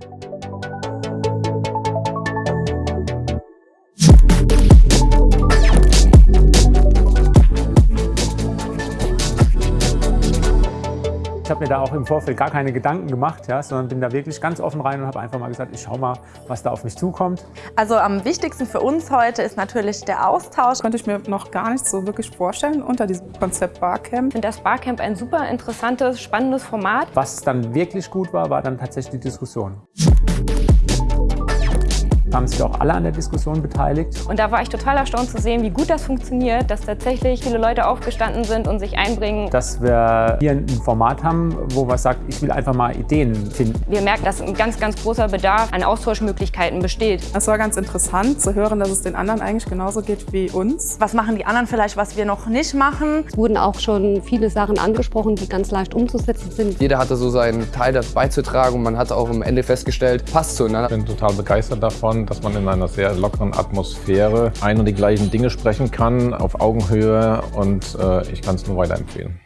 Thank you Ich habe mir da auch im Vorfeld gar keine Gedanken gemacht, ja, sondern bin da wirklich ganz offen rein und habe einfach mal gesagt, ich schau mal, was da auf mich zukommt. Also am wichtigsten für uns heute ist natürlich der Austausch. Konnte ich mir noch gar nicht so wirklich vorstellen unter diesem Konzept Barcamp. Ich finde das Barcamp ein super interessantes, spannendes Format. Was dann wirklich gut war, war dann tatsächlich die Diskussion haben sich auch alle an der Diskussion beteiligt. Und da war ich total erstaunt zu sehen, wie gut das funktioniert, dass tatsächlich viele Leute aufgestanden sind und sich einbringen. Dass wir hier ein Format haben, wo man sagt, ich will einfach mal Ideen finden. Wir merken, dass ein ganz, ganz großer Bedarf an Austauschmöglichkeiten besteht. Es war ganz interessant zu hören, dass es den anderen eigentlich genauso geht wie uns. Was machen die anderen vielleicht, was wir noch nicht machen? Es wurden auch schon viele Sachen angesprochen, die ganz leicht umzusetzen sind. Jeder hatte so seinen Teil dazu beizutragen und man hat auch am Ende festgestellt, passt zueinander. Ich bin total begeistert davon, dass man in einer sehr lockeren Atmosphäre ein und die gleichen Dinge sprechen kann, auf Augenhöhe und äh, ich kann es nur weiterempfehlen.